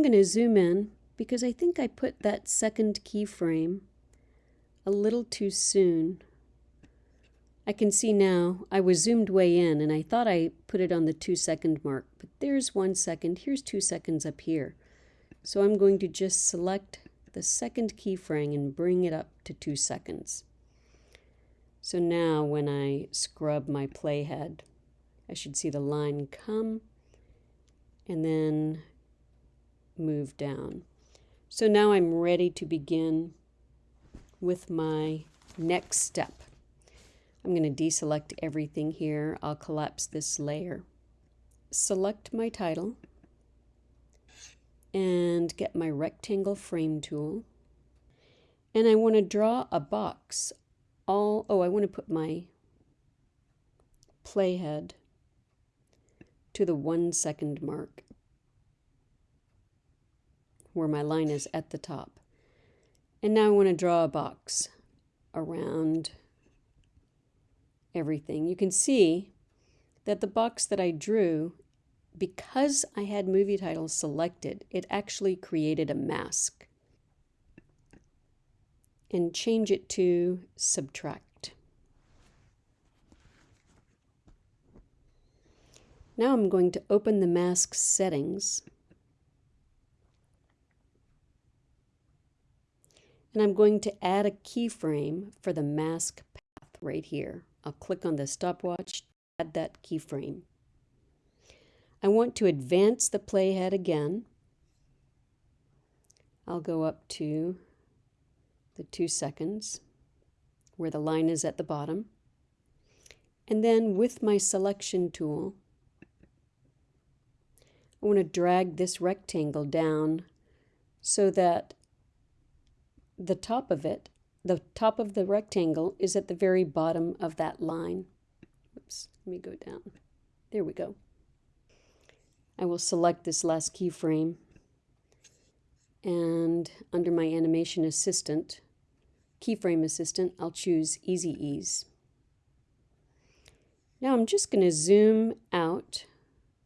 I'm going to zoom in because I think I put that second keyframe a little too soon. I can see now I was zoomed way in and I thought I put it on the two second mark, but there's one second. Here's two seconds up here. So I'm going to just select the second keyframe and bring it up to two seconds. So now when I scrub my playhead, I should see the line come and then move down. So now I'm ready to begin with my next step. I'm going to deselect everything here. I'll collapse this layer. Select my title and get my rectangle frame tool. And I want to draw a box all, oh, I want to put my playhead to the one second mark where my line is at the top. And now I want to draw a box around everything. You can see that the box that I drew, because I had movie titles selected, it actually created a mask and change it to subtract. Now I'm going to open the mask settings and I'm going to add a keyframe for the mask path right here. I'll click on the stopwatch, add that keyframe. I want to advance the playhead again. I'll go up to the two seconds where the line is at the bottom. And then with my selection tool, I want to drag this rectangle down so that the top of it, the top of the rectangle is at the very bottom of that line. Oops, let me go down. There we go. I will select this last keyframe and under my animation assistant, keyframe assistant, I'll choose Easy Ease. Now I'm just going to zoom out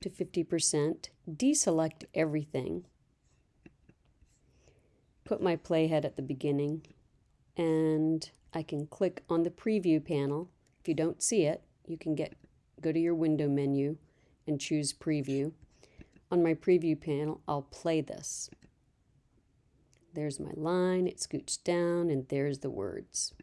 to 50%, deselect everything, put my playhead at the beginning, and I can click on the preview panel. If you don't see it, you can get go to your window menu and choose preview. On my preview panel, I'll play this. There's my line, it scoots down, and there's the words.